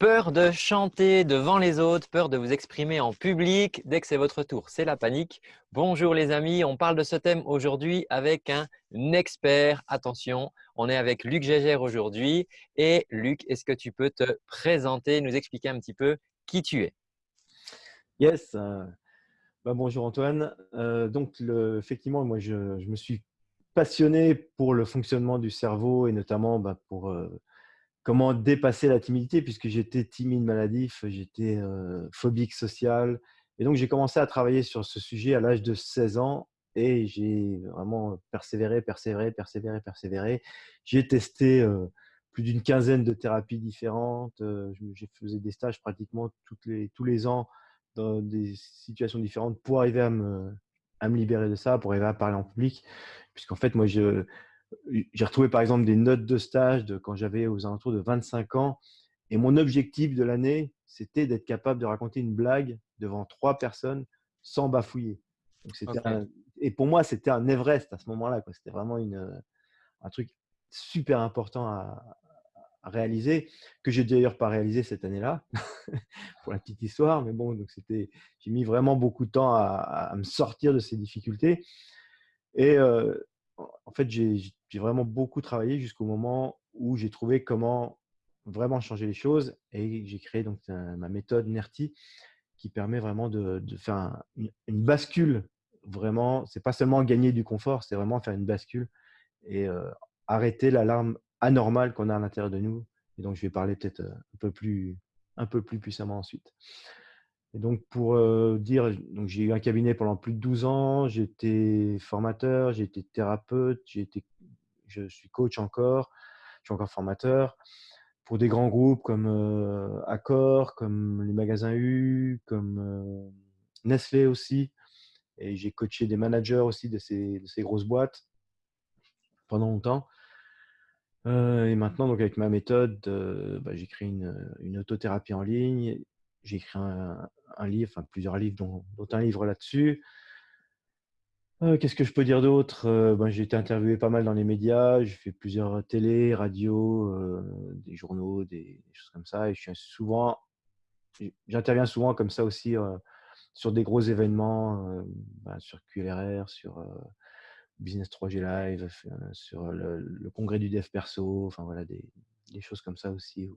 Peur de chanter devant les autres, peur de vous exprimer en public dès que c'est votre tour. C'est la panique. Bonjour les amis, on parle de ce thème aujourd'hui avec un expert. Attention, on est avec Luc Gégère aujourd'hui. Et Luc, est-ce que tu peux te présenter, nous expliquer un petit peu qui tu es? Yes. Euh, bah, bonjour Antoine. Euh, donc, effectivement, moi, je, me suis passionné pour le fonctionnement du cerveau et notamment bah, pour euh, comment dépasser la timidité puisque j'étais timide maladif, j'étais phobique social. Et donc, j'ai commencé à travailler sur ce sujet à l'âge de 16 ans et j'ai vraiment persévéré, persévéré, persévéré, persévéré. J'ai testé plus d'une quinzaine de thérapies différentes. J'ai fait des stages pratiquement toutes les, tous les ans dans des situations différentes pour arriver à me, à me libérer de ça, pour arriver à parler en public. Puisqu'en fait, moi, je, j'ai retrouvé par exemple des notes de stage de quand j'avais aux alentours de 25 ans. Et mon objectif de l'année, c'était d'être capable de raconter une blague devant trois personnes sans bafouiller. et pour moi, c'était un Everest à ce moment-là. C'était vraiment une, un truc super important à, réaliser, que j'ai d'ailleurs pas réalisé cette année-là, pour la petite histoire. Mais bon, donc c'était, j'ai mis vraiment beaucoup de temps à, me sortir de ces difficultés. Et euh, en fait, j'ai vraiment beaucoup travaillé jusqu'au moment où j'ai trouvé comment vraiment changer les choses et j'ai créé donc ma méthode NERTI qui permet vraiment de, faire une, bascule. Vraiment, c'est pas seulement gagner du confort, c'est vraiment faire une bascule et euh, arrêter l'alarme anormale qu'on a à l'intérieur de nous. Et donc, je vais parler peut-être euh, un peu plus un peu plus puissamment ensuite. Et donc, pour dire, j'ai eu un cabinet pendant plus de 12 ans, j'étais formateur, j'ai été thérapeute, je suis coach encore, je suis encore formateur pour des grands groupes comme Accor, comme les magasins U, comme Nestlé aussi. Et j'ai coaché des managers aussi de ces, de ces grosses boîtes pendant longtemps. et maintenant, donc avec ma méthode, bah, j'ai créé une, une, autothérapie en ligne. J'ai écrit un, livre, enfin plusieurs livres, dont, un livre là-dessus. Euh, qu'est-ce que je peux dire d'autre? Euh, ben, J'ai été interviewé pas mal dans les médias, j'ai fait plusieurs télé, radio, euh, des journaux, des, choses comme ça. Et je suis souvent, j'interviens souvent comme ça aussi sur des gros événements, ben, sur QLRR, sur Business 3G Live, sur le, congrès du dev perso, enfin voilà, des, choses comme ça aussi.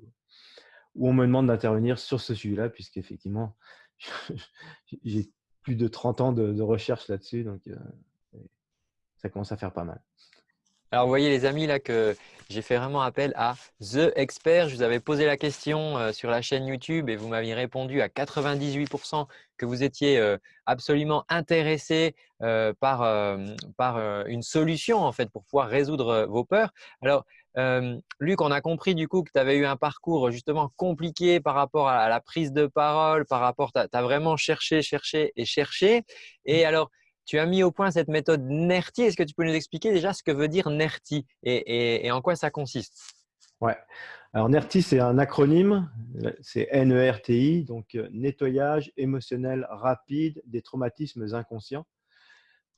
Où on me demande d'intervenir sur ce sujet-là, puisqu'effectivement, j'ai plus de 30 ans de, recherche là-dessus, donc euh, ça commence à faire pas mal. Alors, vous voyez les amis là que j'ai fait vraiment appel à The Expert. Je vous avais posé la question euh, sur la chaîne YouTube et vous m'aviez répondu à 98% que vous étiez euh, absolument intéressé par, par une solution en fait pour pouvoir résoudre vos peurs. Alors, Luc, on a compris du coup que tu avais eu un parcours justement compliqué par rapport à la prise de parole, par rapport, tu as, vraiment cherché, cherché et cherché. Et mmh. alors, tu as mis au point cette méthode NERTI. Est-ce que tu peux nous expliquer déjà ce que veut dire NERTI et, en quoi ça consiste? Ouais. Alors, NERTI, c'est un acronyme, c'est N-E-R-T-I, donc euh, nettoyage émotionnel rapide des traumatismes inconscients.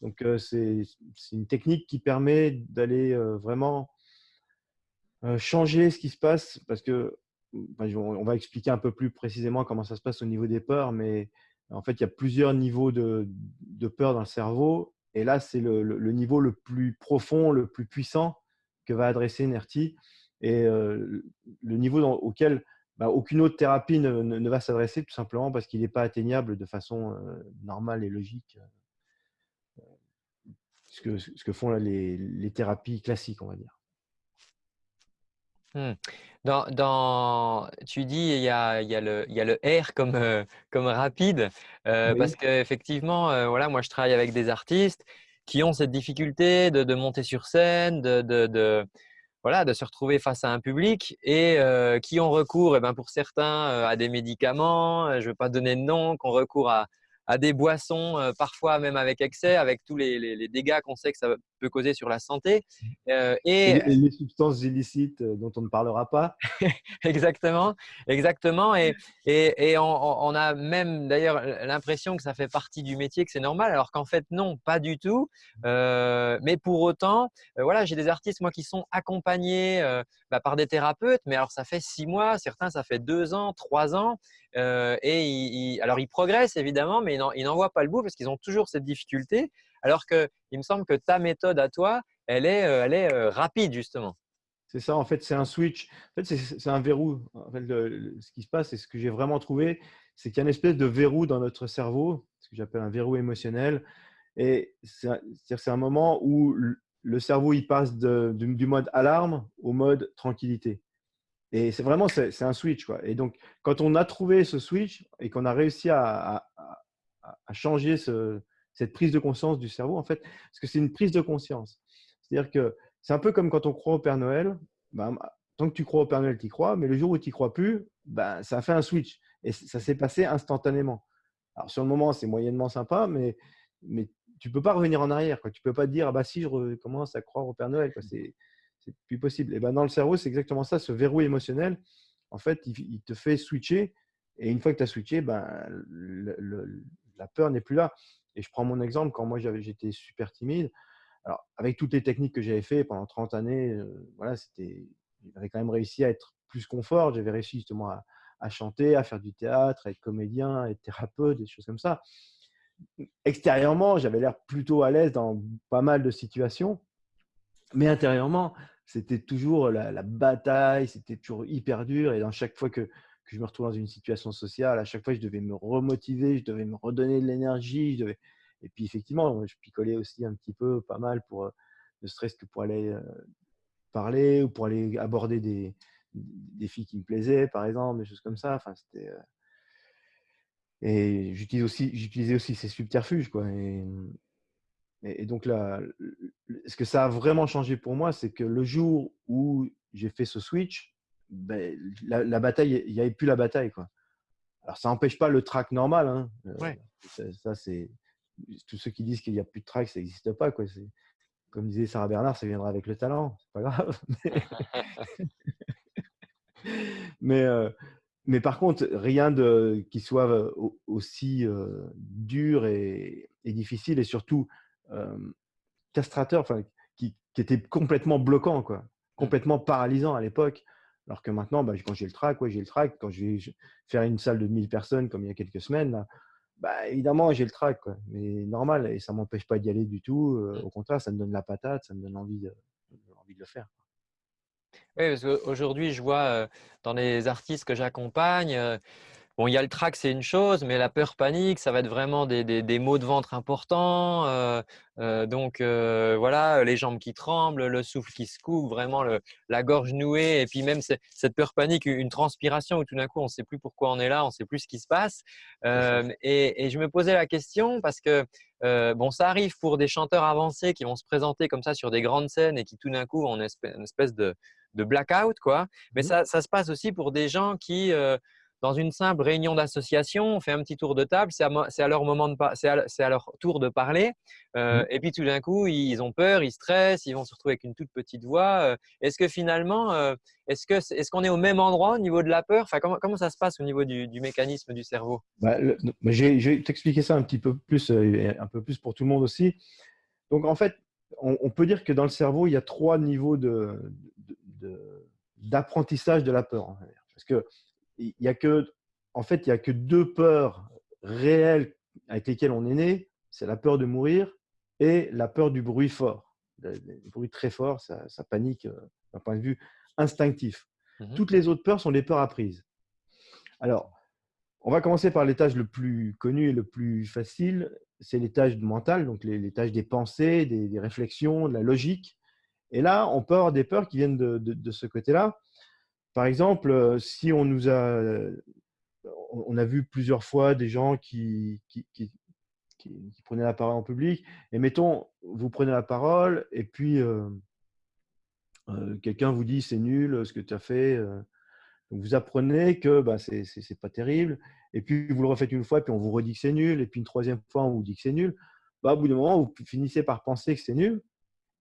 Donc, euh, c'est une technique qui permet d'aller euh, vraiment euh, changer ce qui se passe parce que on va expliquer un peu plus précisément comment ça se passe au niveau des peurs, mais en fait, il y a plusieurs niveaux de, de peur dans le cerveau. Et là, c'est le, niveau le plus profond, le plus puissant que va adresser NERTI et euh, le niveau auquel bah, aucune autre thérapie ne, ne, va s'adresser tout simplement parce qu'il n'est pas atteignable de façon euh, normale et logique. Ce que, ce que font les, les thérapies classiques, on va dire. Mmh. Dans, tu dis il y a, il y a, le, il y a le R comme, euh, comme rapide euh, parce qu'effectivement, euh, voilà, moi je travaille avec des artistes qui ont cette difficulté de, de monter sur scène, de, de, de, voilà, de se retrouver face à un public et qui ont recours, eh ben, pour certains, à des médicaments, je ne vais pas donner de nom, qu'on recours à, à des boissons, parfois même avec excès, avec tous les, les, les dégâts qu'on sait que ça peut causer sur la santé. Euh, et, les substances illicites euh, dont on ne parlera pas. exactement, exactement. Et, et, on, a même d'ailleurs l'impression que ça fait partie du métier, que c'est normal, alors qu'en fait non, pas du tout. Euh, mais pour autant, voilà, j'ai des artistes moi qui sont accompagnés bah, par des thérapeutes, mais alors ça fait six mois, certains ça fait deux ans, trois ans. et alors ils progressent évidemment, mais ils n'en voient pas le bout parce qu'ils ont toujours cette difficulté. Alors qu'il me semble que ta méthode à toi, elle est, euh, elle est euh, rapide justement. C'est ça, en fait, c'est un switch. En fait, c'est un verrou. En fait, ce qui se passe, et ce que j'ai vraiment trouvé, c'est qu'il y a une espèce de verrou dans notre cerveau, ce que j'appelle un verrou émotionnel. Et c'est un moment où le cerveau il passe du mode alarme au mode tranquillité. Et c'est vraiment c'est un switch. Quoi. Et donc, quand on a trouvé ce switch et qu'on a réussi à, à changer ce, cette prise de conscience du cerveau, en fait, parce que c'est une prise de conscience. C'est-à-dire que c'est un peu comme quand on croit au Père Noël. Ben, tant que tu crois au Père Noël, tu y crois, mais le jour où tu n'y crois plus, ben, ça fait un switch et ça s'est passé instantanément. Alors, sur le moment, c'est moyennement sympa, mais, mais tu ne peux pas revenir en arrière. Tu ne peux pas te dire, ah bah si, je commence à croire au Père Noël. C'est plus possible. Et ben, dans le cerveau, c'est exactement ça, ce verrou émotionnel. En fait, il, te fait switcher. Et une fois que tu as switché, ben, la peur n'est plus là. Et je prends mon exemple, quand moi j'étais super timide, alors avec toutes les techniques que j'avais fait pendant 30 années, euh, voilà, c'était, j'avais quand même réussi à être plus confort. J'avais réussi justement à, chanter, à faire du théâtre, à être comédien, à être thérapeute, des choses comme ça. Extérieurement, j'avais l'air plutôt à l'aise dans pas mal de situations, mais intérieurement, c'était toujours la, la bataille, c'était toujours hyper dur. Et dans chaque fois que, que je me retrouve dans une situation sociale, à chaque fois, je devais me remotiver, je devais me redonner de l'énergie. Devais... Et puis, effectivement, je picolais aussi un petit peu, pas mal, pour, euh, ne serait-ce que pour aller euh, parler ou pour aller aborder des, des filles qui me plaisaient, par exemple, des choses comme ça. Enfin, c'était. Euh, et j'utilisais aussi, j'utilisais aussi ces subterfuges, quoi. Et, et, donc là, ce que ça a vraiment changé pour moi, c'est que le jour où j'ai fait ce switch, ben, la, bataille, il n'y avait plus la bataille. Quoi. Alors, ça n'empêche pas le track normal. Hein. Euh, ça, c'est tous ceux qui disent qu'il n'y a plus de track, ça n'existe pas. Quoi. Comme disait Sarah Bernard, ça viendra avec le talent. C'est pas grave. mais, euh, mais par contre, rien de, qui soit euh, aussi dur et, difficile et surtout castrateur, enfin, qui, qui, était complètement bloquant, quoi, complètement paralysant à l'époque. Alors que maintenant, bah, quand j'ai le track, j'ai le track. Quand je vais faire une salle de 1000 personnes comme il y a quelques semaines, bah, évidemment, j'ai le track. Mais normal, et ça ne m'empêche pas d'y aller du tout. Euh, au contraire, ça me donne la patate, ça me donne envie de, envie de le faire. Oui, parce qu'aujourd'hui, je vois dans les artistes que j'accompagne, Bon, il y a le trac, c'est une chose, mais la peur panique, ça va être vraiment des, des, maux de ventre importants. Euh, euh, donc euh, voilà, les jambes qui tremblent, le souffle qui se coupe, vraiment le, la gorge nouée, et puis même cette peur panique, une transpiration où tout d'un coup on ne sait plus pourquoi on est là, on ne sait plus ce qui se passe. Et, et, je me posais la question parce que bon, ça arrive pour des chanteurs avancés qui vont se présenter comme ça sur des grandes scènes et qui tout d'un coup ont une espèce, de, de blackout, quoi. Mais mmh ça, ça, se passe aussi pour des gens qui dans une simple réunion d'association, on fait un petit tour de table, c'est à, leur moment de c'est à, leur tour de parler. Euh, mmh. Et puis tout d'un coup, ils ont peur, ils stressent, ils vont se retrouver avec une toute petite voix. Euh. Est-ce que finalement, euh, est-ce qu'on est au même endroit au niveau de la peur? Enfin, comment, comment ça se passe au niveau du, mécanisme du cerveau? Bah, Je vais t'expliquer ça un petit peu plus, un peu plus pour tout le monde aussi. Donc en fait, on, peut dire que dans le cerveau, il y a trois niveaux de, d'apprentissage de, la peur. Parce que il y a que, en fait, il y a que deux peurs réelles avec lesquelles on est né. C'est la peur de mourir et la peur du bruit fort. Le, bruit très fort, ça, panique euh, d'un point de vue instinctif. Mmh Toutes les autres peurs sont des peurs apprises. Alors, on va commencer par l'étage le plus connu et le plus facile, c'est l'étage mental, donc tâches des pensées, des, réflexions, de la logique. Et là, on peut avoir des peurs qui viennent de ce côté-là. Par exemple, euh, si on nous a, on a vu plusieurs fois des gens qui, prenaient la parole en public, et mettons, vous prenez la parole, et puis euh, euh, quelqu'un vous dit c'est nul ce que tu as fait. vous apprenez que bah, c'est pas terrible, et puis vous le refaites une fois, puis on vous redit que c'est nul, et puis une troisième fois, on vous dit que c'est nul. Bah, au bout d'un moment, vous finissez par penser que c'est nul,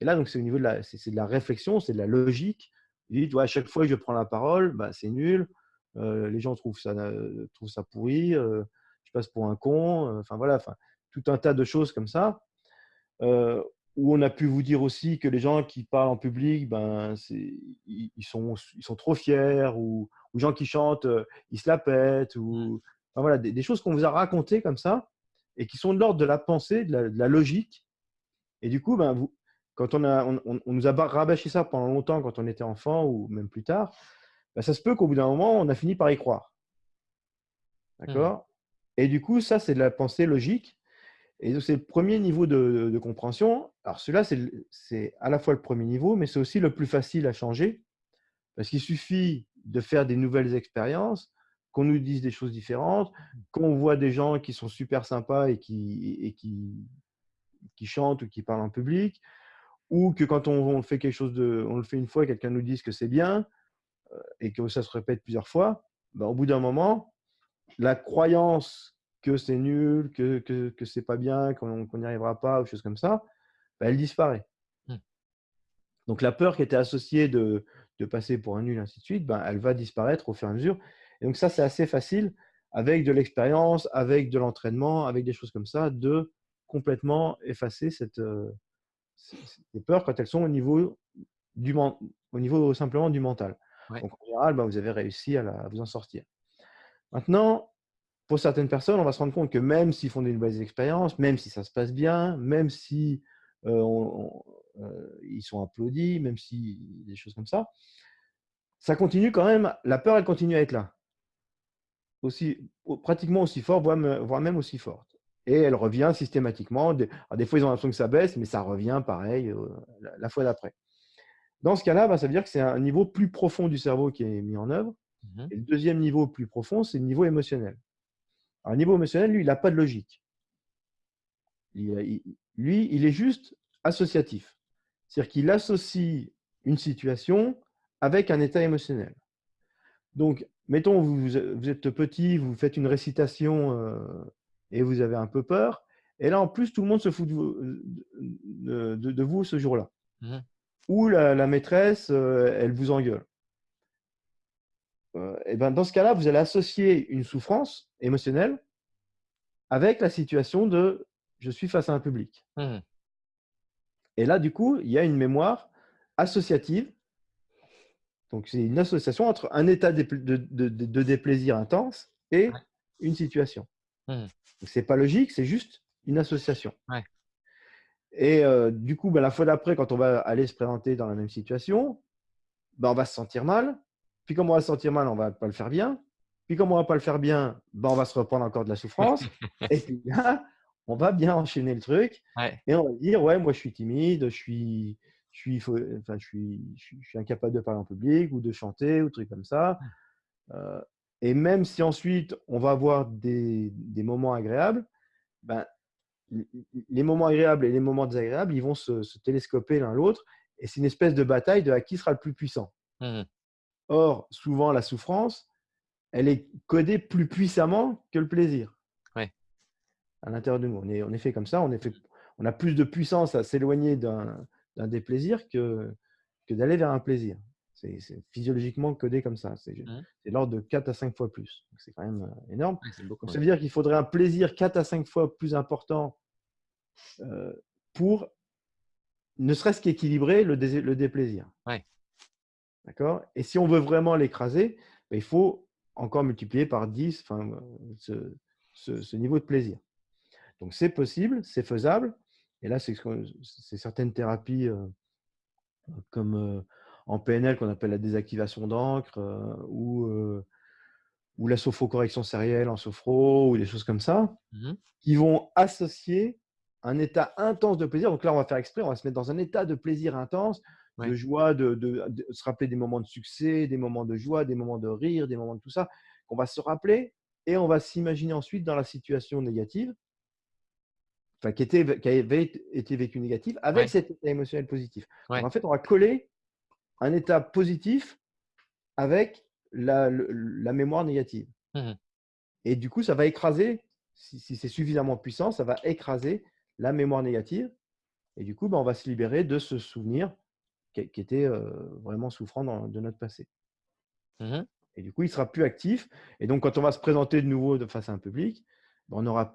Et là, donc, c'est au niveau de la, c'est, de la réflexion, c'est de la logique. Vous dites, à chaque fois que je prends la parole, bah, c'est nul. Euh, les gens trouvent ça, euh, trouvent ça pourri. je passe pour un con. Enfin, voilà, enfin, tout un tas de choses comme ça. où on a pu vous dire aussi que les gens qui parlent en public, ben, ils, sont, ils sont trop fiers, ou, ou gens qui chantent, ils se la pètent, ou enfin, voilà, des, choses qu'on vous a racontées comme ça, et qui sont de l'ordre de la pensée, de la, de la, logique. Et du coup, ben, vous, quand on, a, on, nous a rabâché ça pendant longtemps, quand on était enfant ou même plus tard, bah, ça se peut qu'au bout d'un moment, on a fini par y croire. Mmh. D'accord Et du coup, ça, c'est de la pensée logique. Et donc, c'est le premier niveau de, compréhension. Alors, celui-là, c'est à la fois le premier niveau, mais c'est aussi le plus facile à changer. Parce qu'il suffit de faire des nouvelles expériences, qu'on nous dise des choses différentes, qu'on voit des gens qui sont super sympas et qui, et qui, qui chantent ou qui parlent en public, ou que quand on, fait quelque chose de, on le fait une fois, quelqu'un nous dise que c'est bien euh, et que ça se répète plusieurs fois, ben, au bout d'un moment, la croyance que c'est nul, que, que, que c'est pas bien, qu'on n'y arrivera pas, ou choses comme ça, ben, elle disparaît. Mmh. Donc la peur qui était associée de, de, passer pour un nul, ainsi de suite, ben, elle va disparaître au fur et à mesure. Et donc ça, c'est assez facile avec de l'expérience, avec de l'entraînement, avec des choses comme ça, de complètement effacer cette, euh, ces peurs quand elles sont au niveau, du, au niveau simplement du mental. Donc en général, bah, vous avez réussi à, vous en sortir. Maintenant, pour certaines personnes, on va se rendre compte que même s'ils font des nouvelles expériences, même si ça se passe bien, même si euh, euh, ils sont applaudis, même si des choses comme ça, ça continue quand même. La peur, elle continue à être là, aussi pratiquement aussi fort, voire même aussi forte et elle revient systématiquement. Des, fois, ils ont l'impression que ça baisse, mais ça revient pareil euh, la, fois d'après. Dans ce cas-là, bah, ça veut dire que c'est un niveau plus profond du cerveau qui est mis en œuvre. Mmh et le deuxième niveau plus profond, c'est le niveau émotionnel. Alors, le niveau émotionnel, lui, il n'a pas de logique. lui, il est juste associatif. C'est-à-dire qu'il associe une situation avec un état émotionnel. Donc, mettons, vous, vous êtes petit, vous faites une récitation euh, et vous avez un peu peur. Et là, en plus, tout le monde se fout de vous, de, vous ce jour-là. Mmh. Ou la, maîtresse, euh, elle vous engueule. Euh, et ben, dans ce cas-là, vous allez associer une souffrance émotionnelle avec la situation de je suis face à un public. Mmh. Et là, du coup, il y a une mémoire associative. Donc, c'est une association entre un état de, de déplaisir intense et une situation. Mmh. Ce n'est pas logique, c'est juste une association. Et euh, du coup, ben, la fois d'après, quand on va aller se présenter dans la même situation, ben, on va se sentir mal. Puis comme on va se sentir mal, on ne va pas le faire bien. Puis comme on ne va pas le faire bien, ben, on va se reprendre encore de la souffrance. et puis là, on va bien enchaîner le truc. Et on va dire, ouais, moi je suis timide, je suis, je suis, enfin, je suis, je suis, incapable de parler en public ou de chanter ou trucs comme ça. Euh, et même si ensuite on va avoir des, moments agréables, ben, les moments agréables et les moments désagréables, ils vont se, télescoper l'un l'autre. Et c'est une espèce de bataille de à qui sera le plus puissant. Mmh Or, souvent, la souffrance, elle est codée plus puissamment que le plaisir. À l'intérieur de nous. On est, on est fait comme ça. On, est fait, on a plus de puissance à s'éloigner d'un déplaisir que, que d'aller vers un plaisir. C'est physiologiquement codé comme ça. C'est mmh. l'ordre de 4 à 5 fois plus. C'est quand même euh, énorme. ça veut dire qu'il faudrait un plaisir 4 à 5 fois plus important euh, pour ne serait-ce qu'équilibrer le, le, déplaisir. D'accord? Et si on veut vraiment l'écraser, ben, il faut encore multiplier par 10 ce, ce, niveau de plaisir. Donc c'est possible, c'est faisable. Et là, c'est certaines thérapies euh, comme en PNL qu'on appelle la désactivation d'encre euh, ou, euh, ou la sophrocorrection sérielle en sophro ou des choses comme ça, mmh qui vont associer un état intense de plaisir. Donc là, on va faire exprès, on va se mettre dans un état de plaisir intense, de joie, de, se rappeler des moments de succès, des moments de joie, des moments de rire, des moments de tout ça, qu'on va se rappeler et on va s'imaginer ensuite dans la situation négative, enfin, qui, était, qui avait été vécue négative, avec cet état émotionnel positif. en fait, on va coller un état positif avec la, mémoire négative. Mmh Et du coup, ça va écraser, si, c'est suffisamment puissant, ça va écraser la mémoire négative. Et du coup, bah, on va se libérer de ce souvenir qui, était vraiment souffrant de notre passé. Mmh et du coup, il sera plus actif. Et donc, quand on va se présenter de nouveau de face à un public, bah, on aura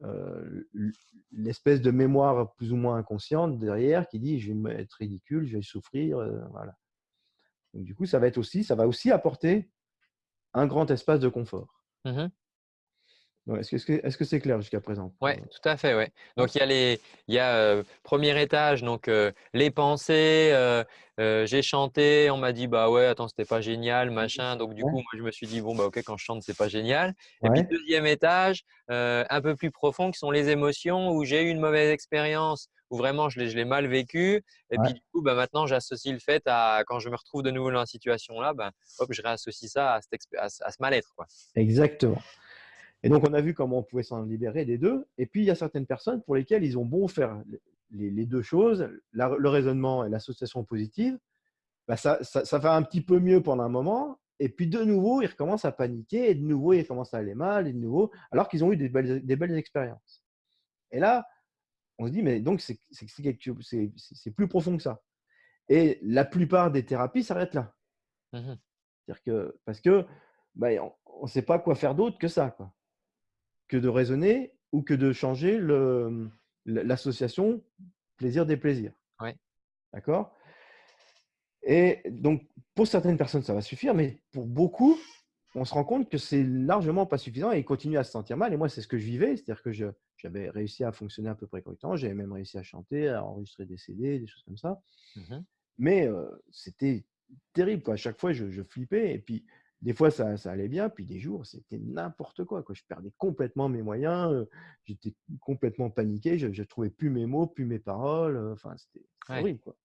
plus l'espèce de mémoire plus ou moins inconsciente derrière qui dit je vais être ridicule, je vais souffrir. voilà. Donc, du coup, ça va être aussi, ça va aussi apporter un grand espace de confort. Mmh est-ce que c'est clair jusqu'à présent Oui, tout à fait. Ouais. Donc, il y a, les, il y a premier étage, donc les pensées. j'ai chanté, on m'a dit, bah ouais, attends, c'était pas génial, machin. Donc, du coup, moi, je me suis dit, bon, bah ok, quand je chante, c'est pas génial. Et puis, deuxième étage, un peu plus profond, qui sont les émotions où j'ai eu une mauvaise expérience, où vraiment je l'ai mal vécu. Et puis, du coup, bah, maintenant, j'associe le fait à quand je me retrouve de nouveau dans la situation là, bah, hop, je réassocie ça à, à ce mal-être. Exactement. Et donc, on a vu comment on pouvait s'en libérer des deux. Et puis, il y a certaines personnes pour lesquelles ils ont beau faire les, deux choses, le raisonnement et l'association positive, bah, ça, ça, va un petit peu mieux pendant un moment. Et puis, de nouveau, ils recommencent à paniquer. Et de nouveau, ils commencent à aller mal. Et de nouveau, alors qu'ils ont eu des belles, des belles expériences. Et là, on se dit, mais donc, c'est plus profond que ça. Et la plupart des thérapies s'arrêtent là. Mmh -dire que, parce que bah, on ne sait pas quoi faire d'autre que ça. Quoi que de raisonner ou que de changer l'association plaisir des plaisirs. Ouais. D'accord? Et donc, pour certaines personnes, ça va suffire, mais pour beaucoup, on se rend compte que c'est largement pas suffisant et ils continuent à se sentir mal. Et moi, c'est ce que je vivais, c'est-à-dire que j'avais réussi à fonctionner à peu près correctement, j'avais même réussi à chanter, à enregistrer des CD, des choses comme ça. Mmh mais c'était terrible. Quoi. À chaque fois, je, je, flippais. Et puis, des fois, ça, allait bien, puis des jours, c'était n'importe quoi, quoi. Je perdais complètement mes moyens, j'étais complètement paniqué, je ne trouvais plus mes mots, plus mes paroles. Enfin, c'était horrible, quoi.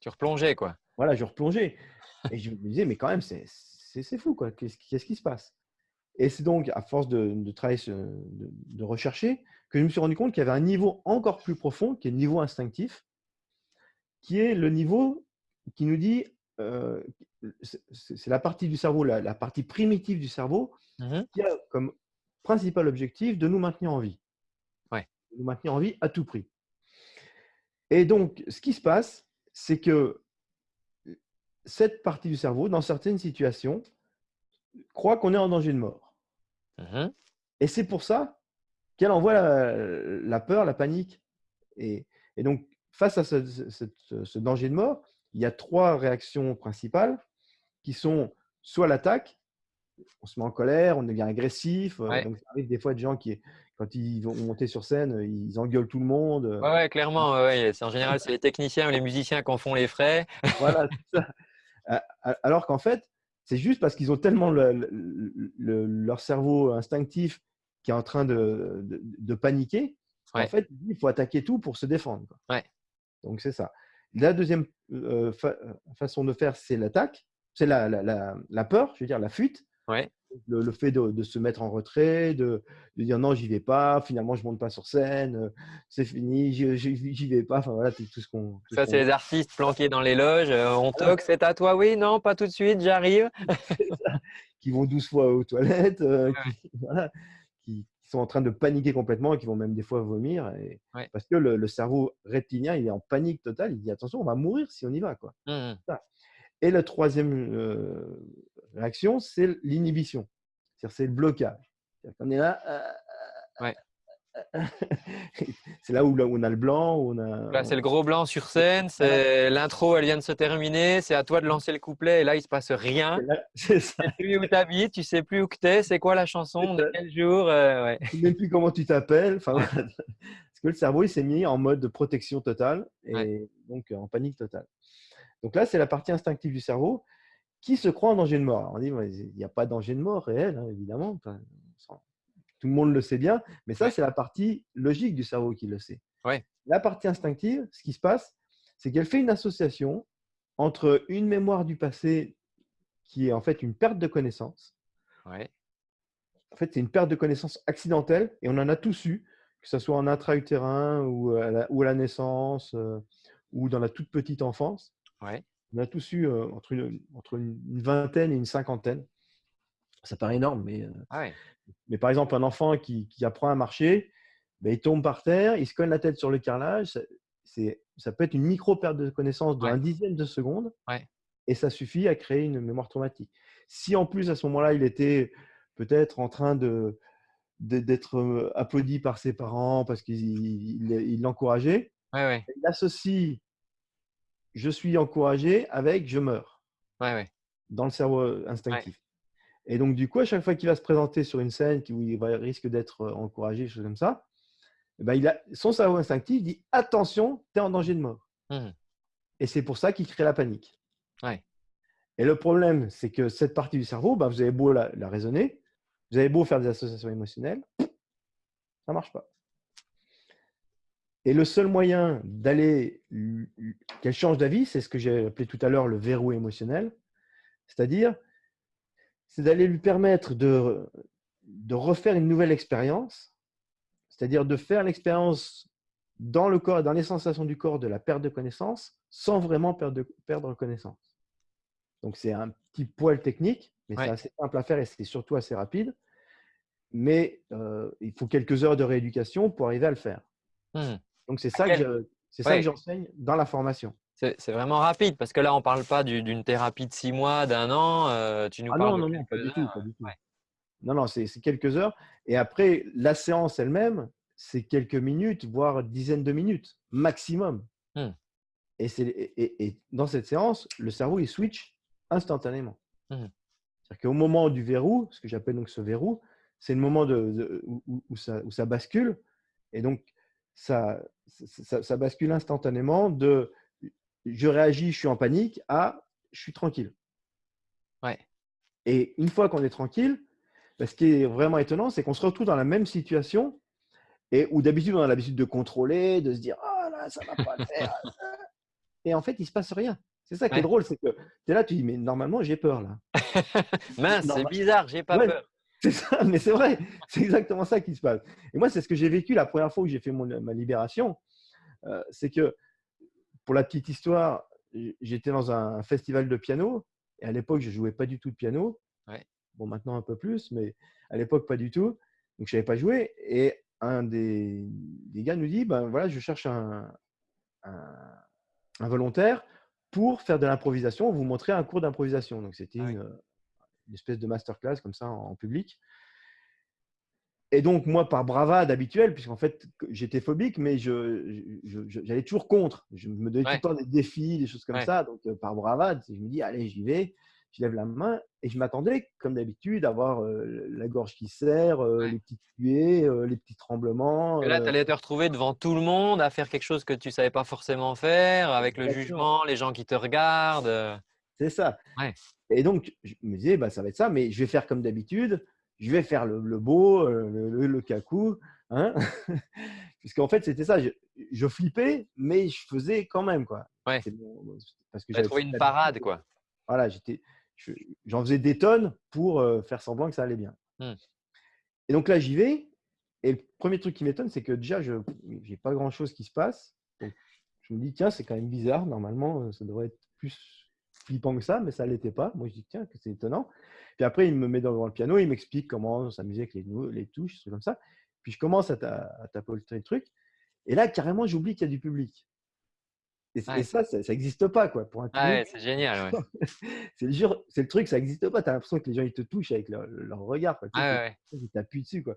Tu replongeais, quoi. Voilà, je replongeais. Et je me disais, mais quand même, c'est fou, quoi. Qu'est-ce qui se passe? Et c'est donc, à force de, travailler, de, de, rechercher, que je me suis rendu compte qu'il y avait un niveau encore plus profond, qui est le niveau instinctif, qui est le niveau qui nous dit c'est la partie du cerveau, la, partie primitive du cerveau, mmh qui a comme principal objectif de nous maintenir en vie. Ouais. nous maintenir en vie à tout prix. Et donc, ce qui se passe, c'est que cette partie du cerveau, dans certaines situations, croit qu'on est en danger de mort. Mmh Et c'est pour ça qu'elle envoie la, peur, la panique. Et, donc, face à ce danger de mort, il y a trois réactions principales qui sont soit l'attaque, on se met en colère, on devient agressif. Euh, donc, ça arrive des fois de gens qui, quand ils vont monter sur scène, ils engueulent tout le monde. Euh. Ouais, clairement. en général, c'est les techniciens ou les musiciens qui en font les frais. voilà, Alors qu'en fait, c'est juste parce qu'ils ont tellement leur cerveau instinctif qui est en train de, de, paniquer. En fait, il faut attaquer tout pour se défendre. Ouais. Donc, c'est ça. La deuxième façon de faire, c'est l'attaque, c'est la, la, la, peur, je veux dire la fuite. Ouais. Le, fait de, de, se mettre en retrait, de, de dire non, j'y vais pas, finalement, je monte pas sur scène, c'est fini, j'y vais pas. Enfin, voilà, tout ce qu'on. Ça, c'est les artistes planqués dans les loges, on toque, c'est à toi, oui, non, pas tout de suite, j'arrive. qui vont douze fois aux toilettes, qui, voilà, qui, sont en train de paniquer complètement et qui vont même des fois vomir. Et, Parce que le, cerveau reptilien, il est en panique totale. Il dit attention, on va mourir si on y va. Quoi. Mmh et la troisième euh, réaction, c'est l'inhibition. C'est le blocage. On est là. Euh, ouais. c'est là où, on a le blanc. on a, là, c'est le gros blanc sur scène. C'est l'intro, elle vient de se terminer. C'est à toi de lancer le couplet. Et là, il se passe rien. C'est ça. Tu sais plus où tu habites, tu sais plus où tu es. C'est quoi la chanson De quel jour euh, ouais. Tu ne sais même plus comment tu t'appelles. Enfin, Parce que le cerveau, il s'est mis en mode de protection totale et donc en panique totale. Donc là, c'est la partie instinctive du cerveau qui se croit en danger de mort. on dit, il n'y a pas de danger de mort réel, hein, évidemment tout le monde le sait bien, mais ça, c'est la partie logique du cerveau qui le sait. La partie instinctive, ce qui se passe, c'est qu'elle fait une association entre une mémoire du passé qui est en fait une perte de connaissance. En fait, c'est une perte de connaissance accidentelle et on en a tous eu, que ce soit en intra-utérin ou, à la naissance euh, ou dans la toute petite enfance. On a tous eu euh, entre, une, entre une vingtaine et une cinquantaine. Ça paraît énorme, mais euh, ah mais par exemple, un enfant qui, apprend à marcher, ben, il tombe par terre, il se cogne la tête sur le carrelage, ça peut être une micro-perte de connaissance d'un Ouais. dixième de seconde et ça suffit à créer une mémoire traumatique. Si en plus, à ce moment-là, il était peut-être en train de d'être euh, applaudi par ses parents parce qu'il il- il l'encourageait, Ouais, ouais. il associe je suis encouragé avec je meurs Ouais, ouais. dans le cerveau euh, instinctif. Et donc, du coup, à chaque fois qu'il va se présenter sur une scène où il va, risque d'être euh, encouragé, choses comme ça, eh ben, il a, son cerveau instinctif dit attention, tu es en danger de mort. Mhm. Et c'est pour ça qu'il crée la panique. Ouais. Et le problème, c'est que cette partie du cerveau, ben, vous avez beau la, la raisonner, vous avez beau faire des associations émotionnelles, ça ne marche pas. Et le seul moyen d'aller, qu'elle change d'avis, c'est ce que j'ai appelé tout à l'heure le verrou émotionnel. C'est-à-dire, c'est d'aller lui permettre de, de refaire une nouvelle expérience, c'est-à-dire de faire l'expérience dans le corps, dans les sensations du corps de la perte de connaissance, sans vraiment perdre, perdre connaissance. Donc, c'est un petit poil technique, mais Ouais. c'est assez simple à faire et c'est surtout assez rapide. Mais euh, il faut quelques heures de rééducation pour arriver à le faire. Mhm. Donc, c'est ça, que quel- je- c'est ça que j'enseigne dans la formation. C'est vraiment rapide parce que là, on ne parle pas du- d'une thérapie de six mois, d'un an. euh, tu nous Ah parles non, de non, non, pas du tout. Pas du tout. ouais. Non, non, c'est quelques heures. Et après, la séance elle-même, c'est quelques minutes, voire dizaines de minutes, maximum. Hmm. Et, c'est- et- et- dans cette séance, le cerveau, il switch instantanément. Hmm. C'est-à-dire qu'au moment du verrou, ce que j'appelle donc ce verrou, c'est le moment de, où- où ça, où ça bascule. Et donc, ça, ça, ça bascule instantanément de je réagis, je suis en panique à je suis tranquille. Ouais. Et une fois qu'on est tranquille, bah, ce qui est vraiment étonnant, c'est qu'on se retrouve dans la même situation et où d'habitude on a l'habitude de contrôler, de se dire ah là ça va pas le faire. et en fait il se passe rien. C'est ça qui Ouais. est drôle, c'est que tu es là, tu dis mais normalement j'ai peur là. Mince, c'est bizarre, j'ai pas Ouais. peur. C'est ça, mais c'est vrai, c'est exactement ça qui se passe. Et moi c'est ce que j'ai vécu la première fois où j'ai fait mon- ma libération, Euh, c'est que pour la petite histoire, j'étais dans un festival de piano et à l'époque je jouais pas du tout de piano. Ouais. Bon maintenant un peu plus, mais à l'époque pas du tout. Donc je savais pas jouer et un des, des gars nous dit ben voilà je cherche un, un, un volontaire pour faire de l'improvisation, vous montrer un cours d'improvisation. Donc c'était Ah une, une espèce de masterclass comme ça en, en public. Et donc, moi, par bravade habituelle, puisqu'en fait, j'étais phobique, mais je, je- je- j'allais toujours contre. Je me donnais Ouais. tout le temps des défis, des choses comme Ouais. ça. Donc, euh, par bravade, je me dis, allez, j'y vais. Je lève la main et je m'attendais, comme d'habitude, à avoir euh, la gorge qui serre, euh, Ouais. les petites puées, les petits tremblements. Et là, tu allais te retrouver devant tout le monde à faire quelque chose que tu ne savais pas forcément faire, avec le Exactement. jugement, les gens qui te regardent. C'est ça. Ouais. Et donc, je me disais, bah, ça va être ça, mais je vais faire comme d'habitude. Je vais faire le, le beau, euh, le, le, le cacou. Hein Puisqu'en fait, c'était ça. Je, je flippais, mais je faisais quand même. Quoi. Ouais. Bon, parce que j'avais trouvé une parade, quoi. Voilà, j'étais, je- j'en faisais des tonnes pour euh, faire semblant que ça allait bien. Hmm. Et donc là, j'y vais. Et le premier truc qui m'étonne, c'est que déjà, je n'ai pas grand-chose qui se passe. Donc, je me dis, tiens, c'est quand même bizarre. Normalement, euh, ça devrait être plus flippant que ça, mais ça ne l'était pas. Moi, je dis, tiens, c'est étonnant. Puis après, il me met devant le piano, il m'explique comment s'amuser avec les, les touches, trucs comme ça. Puis je commence à, ta- à tapoter le truc. Et là, carrément, j'oublie qu'il y a du public. Et, ça, ça n'existe pas, quoi. Pour un Ah ouais, c'est génial. Ouais. c'est le, truc, ça n'existe pas. Tu as l'impression que les gens, ils te touchent avec leur, leur regard. Quoi. Sais, Ah ils t'appuient dessus. Quoi.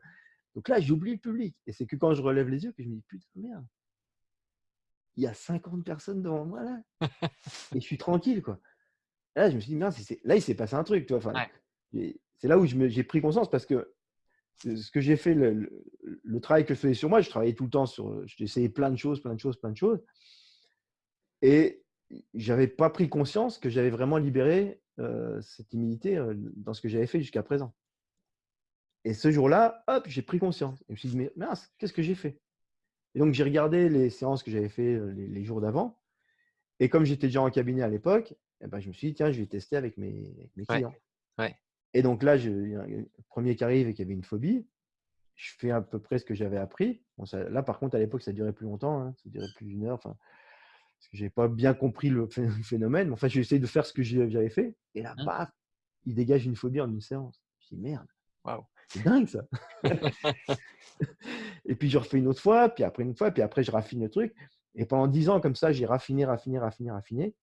Donc là, j'oublie le public. Et c'est que quand je relève les yeux que je me dis, putain, merde, il y a 50 personnes devant moi là. et je suis tranquille. Quoi. Là, je me suis dit, c'est- là, il s'est passé un truc. Tu vois. Enfin, Ouais. C'est là où j'ai pris conscience parce que ce que j'ai fait, le, le- le travail que je faisais sur moi, je travaillais tout le temps sur. Essayé plein de choses, plein de choses, plein de choses. Et j'avais pas pris conscience que j'avais vraiment libéré euh, cette timidité euh, dans ce que j'avais fait jusqu'à présent. Et ce jour-là, hop, j'ai pris conscience. Et je me suis dit, mais mince, qu'est-ce que j'ai fait Et donc, j'ai regardé les séances que j'avais fait euh, les, les jours d'avant. Et comme j'étais déjà en cabinet à l'époque, eh ben, je me suis dit, tiens, je vais tester avec mes, avec mes Ouais, clients. ouais. Et donc là, je, le premier qui arrive et qui avait une phobie, je fais à peu près ce que j'avais appris. Bon, ça- là, par contre, à l'époque, ça durait plus longtemps, hein, ça durait plus d'une heure. Enfin, parce que j'avais pas bien compris le phé- le phénomène. Mais Enfin, j'ai essayé de faire ce que j'avais fait. Et là, Mmh. paf, il dégage une phobie en une séance. Je dis merde, Waouh. c'est dingue ça. et puis je refais une autre fois, puis après une autre fois, puis après je raffine le truc. Et pendant dix ans, comme ça, j'ai raffiné, raffiné, raffiné, raffiné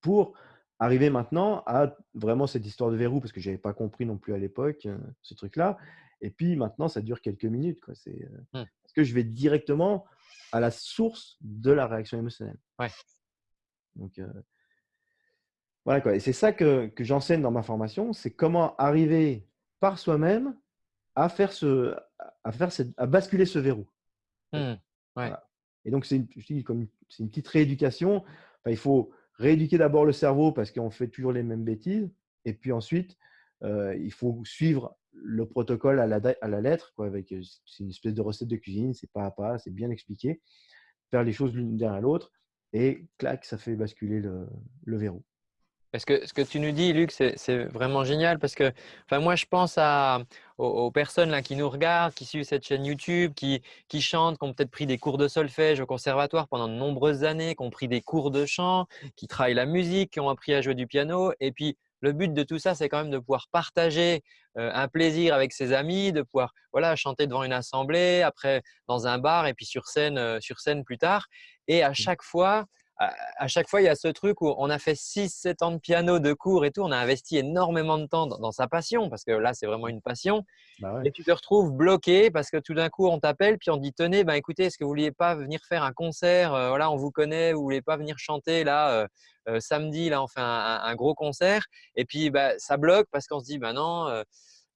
pour arriver maintenant à vraiment cette histoire de verrou, parce que je n'avais pas compris non plus à l'époque euh, ce truc-là. Et puis maintenant, ça dure quelques minutes. Quoi. C'est, euh, Mmh. Parce que je vais directement à la source de la réaction émotionnelle. Ouais. Donc, euh, voilà quoi. Et c'est ça que, que j'enseigne dans ma formation, c'est comment arriver par soi-même à faire ce, à faire cette- à basculer ce verrou. Mmh. Ouais. Voilà. Et donc, c'est une, je dis comme c'est une petite rééducation. Enfin, il faut rééduquer d'abord le cerveau parce qu'on fait toujours les mêmes bêtises. Et puis ensuite, euh, il faut suivre le protocole à la, lettre. Euh, c'est une espèce de recette de cuisine, c'est pas à pas, c'est bien expliqué. Faire les choses l'une derrière l'autre. Et clac, ça fait basculer le, le verrou. Parce que ce que tu nous dis, Luc, c'est vraiment génial parce que enfin, moi, je pense à, aux, aux personnes là, qui nous regardent, qui suivent cette chaîne YouTube, qui, qui chantent, qui ont peut-être pris des cours de solfège au conservatoire pendant de nombreuses années, qui ont pris des cours de chant, qui travaillent la musique, qui ont appris à jouer du piano. Et puis, le but de tout ça, c'est quand même de pouvoir partager euh, un plaisir avec ses amis, de pouvoir voilà, chanter devant une assemblée, après dans un bar et puis sur scène, euh, sur scène plus tard. Et à chaque fois, à chaque fois, il y a ce truc où on a fait 6-7 ans de piano, de cours et tout. On a investi énormément de temps dans, sa passion parce que là, c'est vraiment une passion. Bah ouais. Et tu te retrouves bloqué parce que tout d'un coup, on t'appelle puis on te dit Tenez, ben, écoutez, est-ce que vous vouliez pas venir faire un concert Euh, Voilà, on vous connaît, vous voulez pas venir chanter là euh, euh, samedi Là, on fait un, un- un gros concert. Et puis, bah, ça bloque parce qu'on se dit Ben non,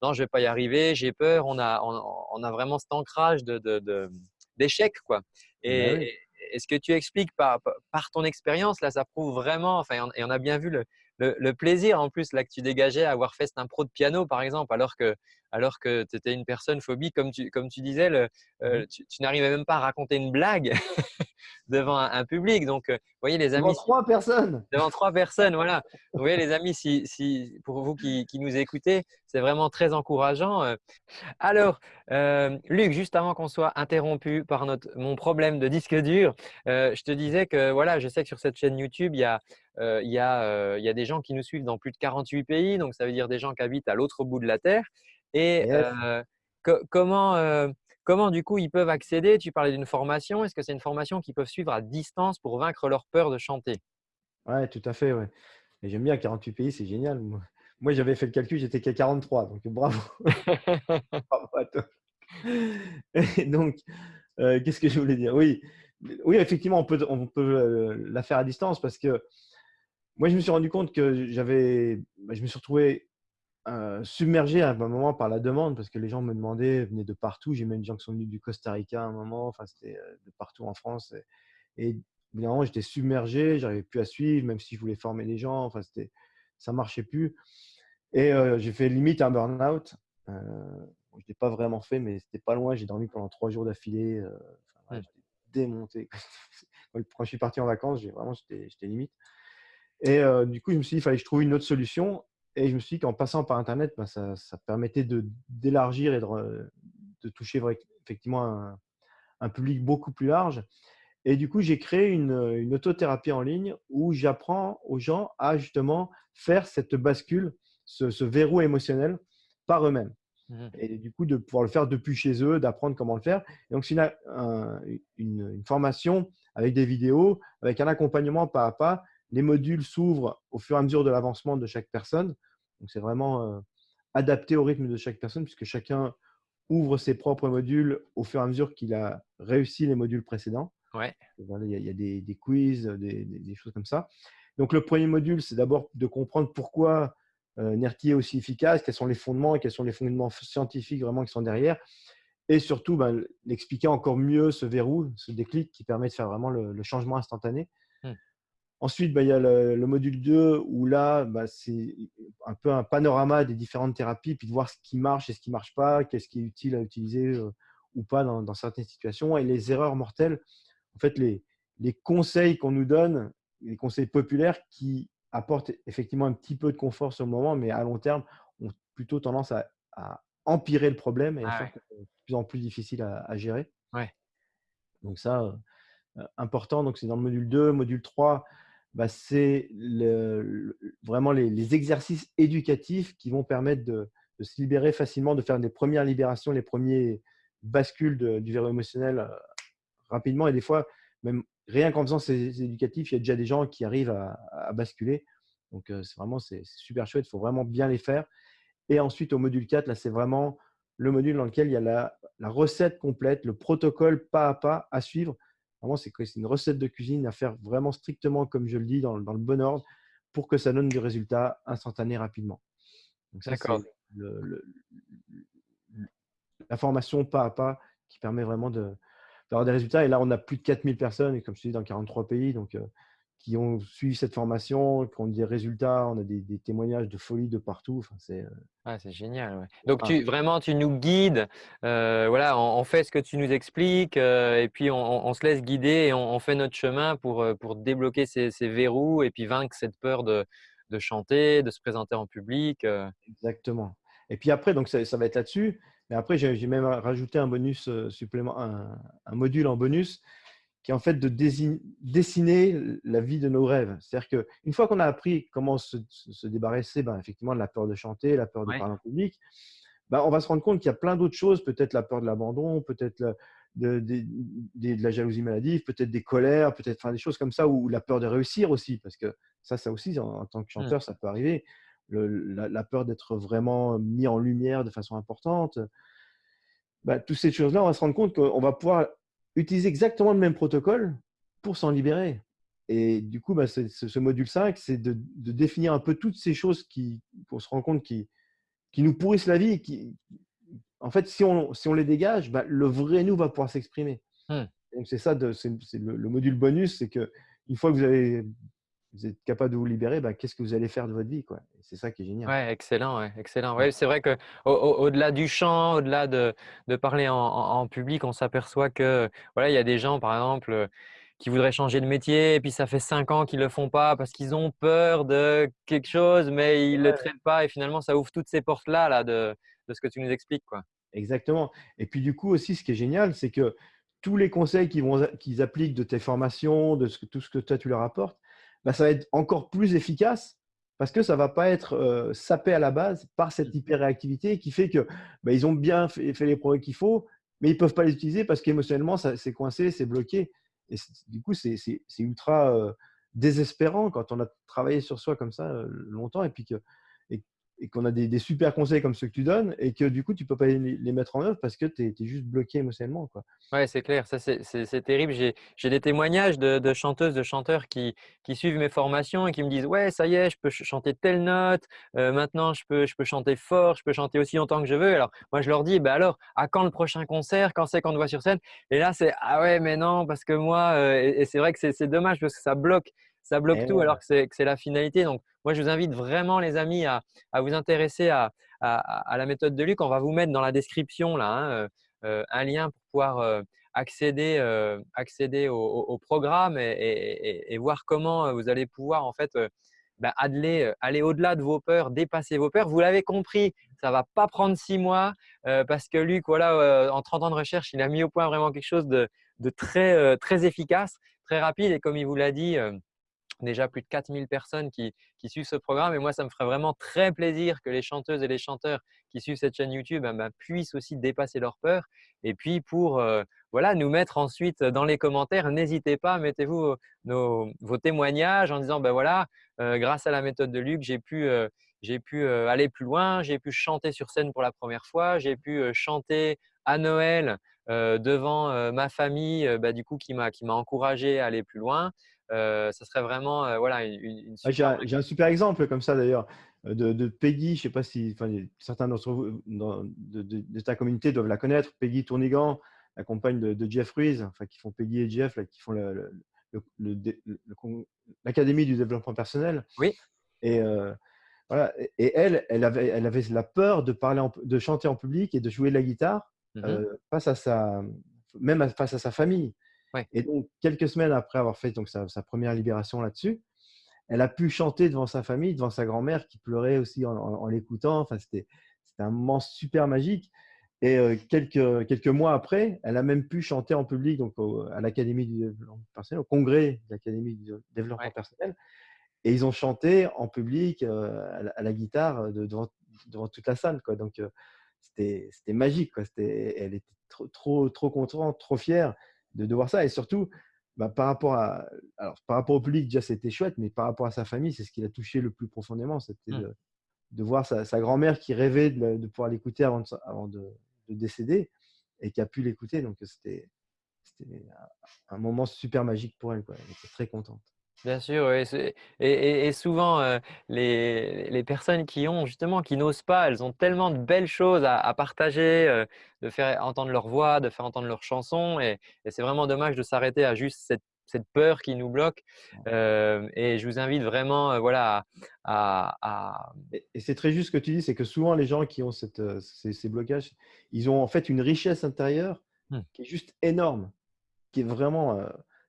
non, je vais pas y arriver, j'ai peur. On a, on, on a vraiment cet ancrage de, de- de- d'échec, quoi. Et, Bah oui. Et- ce que tu expliques par, par ton expérience, là, ça prouve vraiment, enfin, et on- a bien vu le, le- le plaisir en plus là que tu dégageais à avoir fait cet impro de piano, par exemple, alors que, alors que tu étais une personne phobique, comme tu, comme tu disais, le- euh, Mhm. tu, tu n'arrivais même pas à raconter une blague devant un, un public. Donc, euh, vous voyez, les Devant amis, trois personnes. devant trois personnes, voilà. Vous voyez, les amis, si, si, pour vous qui, qui nous écoutez, c'est vraiment très encourageant. euh. Alors, euh, Luc, juste avant qu'on soit interrompu par notre, mon problème de disque dur, euh, je te disais que voilà, je sais que sur cette chaîne YouTube, il y a, euh, il y a, euh, il y a des gens qui nous suivent dans plus de 48 pays, donc ça veut dire des gens qui habitent à l'autre bout de la Terre. Et Yes. euh, co- comment, euh, comment du coup ils peuvent accéder? Tu parlais d'une formation. Est-ce que c'est une formation qu'ils peuvent suivre à distance pour vaincre leur peur de chanter? Ouais, tout à fait. Ouais. Et j'aime bien 48 pays, c'est génial. Moi, moi, j'avais fait le calcul, j'étais qu'à 43, donc bravo. Bravo à toi. Et donc, euh, qu'est-ce que je voulais dire? Oui, oui, effectivement, on peut, on peut euh, la faire à distance parce que moi, je me suis rendu compte que j'avais, bah, je me suis retrouvé euh, submergé à un moment par la demande parce que les gens me demandaient, venaient de partout. J'ai même des gens qui sont venus du Costa Rica à un moment, enfin, c'était euh, de partout en France. Et, et évidemment, j'étais submergé, j'arrivais plus à suivre, même si je voulais former les gens, enfin, c'était, ça marchait plus. Et euh, j'ai fait limite un burn-out. Euh, bon, je l'ai pas vraiment fait, mais c'était pas loin. J'ai dormi pendant trois jours d'affilée. enfin, j'étais démonté. Quand je suis parti en vacances, j'ai vraiment, j'étais j'étais limite. Et euh, du coup, je me suis dit, il fallait que je trouve une autre solution. Et je me suis dit qu'en passant par Internet, ben, ça, ça permettait d'élargir et de, de toucher effectivement un, un public beaucoup plus large. Et du coup, j'ai créé une, une autothérapie en ligne où j'apprends aux gens à justement faire cette bascule, ce, ce verrou émotionnel par eux-mêmes. Mhm. Et du coup, de pouvoir le faire depuis chez eux, d'apprendre comment le faire. Et donc, c'est une, un- une- une formation avec des vidéos, avec un accompagnement pas à pas. Les modules s'ouvrent au fur et à mesure de l'avancement de chaque personne. Donc, c'est vraiment euh, adapté au rythme de chaque personne, puisque chacun ouvre ses propres modules au fur et à mesure qu'il a réussi les modules précédents. Ouais. Il y a, il y a des, des quiz, des, des- des choses comme ça. Donc, le premier module, c'est d'abord de comprendre pourquoi euh, NERTI est aussi efficace, quels sont les fondements, quels sont les fondements scientifiques vraiment qui sont derrière. Et surtout, ben, l'expliquer encore mieux ce verrou, ce déclic qui permet de faire vraiment le, le changement instantané. Ensuite, ben, il y a le, le module 2 où là, ben, c'est un peu un panorama des différentes thérapies, puis de voir ce qui marche et ce qui ne marche pas, qu'est-ce qui est utile à utiliser euh, ou pas dans, dans certaines situations, et les erreurs mortelles en fait, les, les conseils qu'on nous donne, les conseils populaires qui apportent effectivement un petit peu de confort sur le moment, mais à long terme, ont plutôt tendance à, à empirer le problème et à Ah faire ouais. de plus en plus difficile à, à gérer. Ouais. Donc ça, euh, important. Donc c'est dans le module 2. Module 3, bah, c'est vraiment les, exercices éducatifs qui vont permettre de, se libérer facilement, de faire des premières libérations, les premiers bascules du verrou émotionnel euh, rapidement. Et des fois, même rien qu'en faisant ces éducatifs, il y a déjà des gens qui arrivent à, basculer. Donc, c'est vraiment c'est super chouette. Il faut vraiment bien les faire. Et ensuite, au module 4, là, c'est vraiment le module dans lequel il y a la, recette complète, le protocole pas à pas à suivre. Vraiment, c'est une recette de cuisine à faire vraiment strictement comme je le dis, dans, dans le bon ordre, pour que ça donne du résultat instantané rapidement. Donc ça, c'est la formation pas à pas qui permet vraiment d'avoir des résultats. Et là, on a plus de 4000 personnes, et comme je te dis, dans 43 pays. Donc, qui ont suivi cette formation, qui ont des résultats, on a des, témoignages de folie de partout. Enfin, c'est euh, c'est génial. Donc tu, vraiment, tu nous guides, euh, voilà, on, fait ce que tu nous expliques euh, et puis on, se laisse guider et on, fait notre chemin pour, pour débloquer ces, verrous et puis vaincre cette peur de, de chanter, de se présenter en public. Exactement. Et puis après, donc ça, ça va être là-dessus. Mais après, j'ai même rajouté un bonus supplément, un, un module en bonus qui est en fait de dessiner la vie de nos rêves. C'est-à-dire qu'une fois qu'on a appris comment se, débarrasser ben, effectivement de la peur de chanter, la peur de parler en public, ben, on va se rendre compte qu'il y a plein d'autres choses, peut-être la peur de l'abandon, peut-être de, de, la jalousie maladive, peut-être des colères, peut-être enfin, des choses comme ça, ou la peur de réussir aussi, parce que ça, ça aussi, en, tant que mmh. chanteur, ça peut arriver. la, peur d'être vraiment mis en lumière de façon importante. Ben, toutes ces choses-là, on va se rendre compte qu'on va pouvoir utiliser exactement le même protocole pour s'en libérer. Et du coup, bah, ce, module 5, c'est de, définir un peu toutes ces choses qui, pour se rendre compte qui, qui nous pourrissent la vie. Qui, en fait, si on, si on les dégage, bah, le vrai nous va pouvoir s'exprimer. Mmh. Donc, c'est ça, c'est le, le, module bonus, c'est que une fois que vous avez vous êtes capable de vous libérer, bah, qu'est-ce que vous allez faire de votre vie quoi C'est ça qui est génial. Ouais, excellent, ouais, excellent. Ouais, c'est vrai que au-delà du chant, au-delà de, de, parler en, en, public, on s'aperçoit que voilà, il y a des gens, par exemple, qui voudraient changer de métier et puis ça fait cinq ans qu'ils le font pas parce qu'ils ont peur de quelque chose, mais ils ne le traitent pas et finalement ça ouvre toutes ces portes là, là de, de ce que tu nous expliques, quoi. Exactement. Et puis du coup aussi, ce qui est génial, c'est que tous les conseils qu'ils appliquent de tes formations, de ce, tout ce que toi tu leur apportes, bah, ça va être encore plus efficace parce que ça ne va pas être sapé à la base par cette mmh. hyper-réactivité qui fait que bah, ils ont bien fait, les progrès qu'il faut, mais ils ne peuvent pas les utiliser parce qu'émotionnellement, c'est coincé, c'est bloqué. Et du coup, c'est ultra désespérant quand on a travaillé sur soi comme ça longtemps et puis que et qu'on a des, super conseils comme ceux que tu donnes et que du coup, tu peux pas les, mettre en œuvre parce que tu es, juste bloqué émotionnellement. Quoi. Ouais, c'est clair. Ça, c'est terrible. J'ai des témoignages de, chanteuses, de chanteurs qui, qui, suivent mes formations et qui me disent Ouais, ça y est, je peux chanter telle note. Euh, maintenant, je peux, je peux chanter fort. Je peux chanter aussi longtemps que je veux. Alors, moi, je leur dis bah alors, à quand le prochain concert? Quand c'est qu'on te voit sur scène? Et là, c'est Ah ouais, mais non, parce que moi, euh, et, c'est vrai que c'est dommage parce que ça bloque ça bloque eh tout alors que c'est la finalité. Donc, moi, je vous invite vraiment, les amis, à, vous intéresser à, la méthode de Luc. On va vous mettre dans la description là, hein, euh, euh, un lien pour pouvoir euh, accéder, accéder au, programme et, voir comment vous allez pouvoir en fait bah, aller, aller au-delà de vos peurs, dépasser vos peurs. Vous l'avez compris, ça ne va pas prendre six mois parce que Luc, voilà, en 30 ans de recherche, il a mis au point vraiment quelque chose de, de très, très efficace, très rapide et comme il vous l'a dit, déjà plus de 4000 personnes qui, suivent ce programme. Et moi, ça me ferait vraiment très plaisir que les chanteuses et les chanteurs qui suivent cette chaîne YouTube eh ben, puissent aussi dépasser leur peur. Et puis, pour euh, voilà, nous mettre ensuite dans les commentaires, n'hésitez pas, mettez-vous vos, témoignages en disant, ben voilà, euh, grâce à la méthode de Luc, j'ai pu, euh, j'ai pu aller plus loin, j'ai pu chanter sur scène pour la première fois, j'ai pu chanter à Noël devant ma famille, bah, du coup, qui m'a encouragé à aller plus loin. Euh, ça serait vraiment euh, voilà, une, J'ai un, super exemple comme ça d'ailleurs de, Peggy. Je ne sais pas si certains d'entre vous de, ta communauté doivent la connaître. Peggy Tournigan, la compagne de, Jeff Ruiz, enfin, qui font Peggy et Jeff, là, qui font l'Académie du développement personnel. Oui. Et, euh, voilà. et elle, elle avait, elle avait la peur de, parler de chanter en public et de jouer de la guitare mmh face à sa, même face à sa famille. Et donc, quelques semaines après avoir fait donc, sa, première libération là-dessus, elle a pu chanter devant sa famille, devant sa grand-mère qui pleurait aussi en, l'écoutant. Enfin, c'était un moment super magique. Et euh, quelques, quelques mois après, elle a même pu chanter en public donc à l'Académie du développement personnel, au congrès de l'Académie du développement personnel. Et ils ont chanté en public euh, à, la, guitare euh, devant, devant, toute la salle. Quoi. Donc, c'était magique. Quoi. Elle était trop, trop, trop contente, trop fière de, voir ça. Et surtout, bah, par rapport à alors par rapport au public, déjà, c'était chouette, mais par rapport à sa famille, c'est ce qui l'a touché le plus profondément. C'était Mmh. de de voir sa sa grand-mère qui rêvait de pouvoir l'écouter avant de avant de de décéder et qui a pu l'écouter. Donc c'était un moment super magique pour elle, quoi. Elle était très contente. Bien sûr, oui, et et et souvent, heu, les les personnes qui ont justement qui n'osent pas, elles ont tellement de belles choses à à partager, heu, de faire entendre leur voix, de faire entendre leurs chansons et et c'est vraiment dommage de s'arrêter à juste cette cette peur qui nous bloque. Hem et je vous invite vraiment, voilà, à Et c'est très juste ce que tu dis, c'est que souvent les gens qui ont cette, ces ces blocages, ils ont en fait une richesse intérieure mmh, qui est juste énorme, qui est vraiment,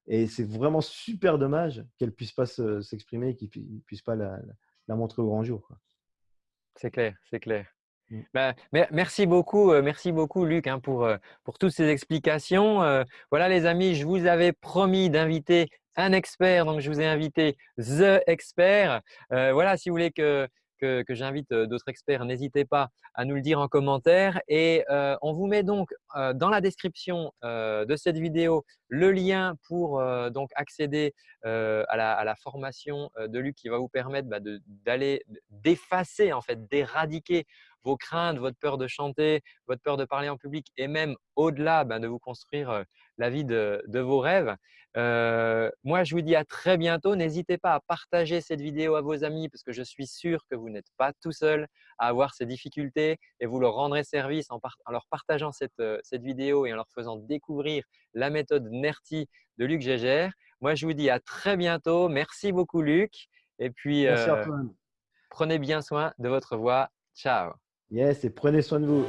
et c'est vraiment super dommage qu'elle puisse pas se s'exprimer et qu'ils pui puissent pas la montrer au grand jour, c'est clair, c'est clair. Mmh. Bah, mer merci beaucoup, heu, merci beaucoup Luc, hein, pour, heu, pour toutes ces explications. Heu, voilà les amis, je vous avais promis d'inviter un expert, donc je vous ai invité The Expert. Voilà, si vous voulez que que j'invite, heu, d'autres experts, n'hésitez pas à nous le dire en commentaire. Et heu, on vous met donc, heu, dans la description, de cette vidéo, le lien pour, donc accéder, à la formation, de Luc qui va vous permettre, bah, d'aller d'effacer en fait, d'éradiquer vos craintes, votre peur de chanter, votre peur de parler en public et même au-delà, ben, de vous construire la vie de, de vos rêves. Euh, moi, je vous dis à très bientôt. N'hésitez pas à partager cette vidéo à vos amis parce que je suis sûr que vous n'êtes pas tout seul à avoir ces difficultés et vous leur rendrez service en, en leur partageant cette, cette, vidéo et en leur faisant découvrir la méthode NERTI de Luc Gégère. Moi, je vous dis à très bientôt. Merci beaucoup, Luc. Et puis, euh, prenez bien soin de votre voix. Ciao. Yes et prenez soin de vous.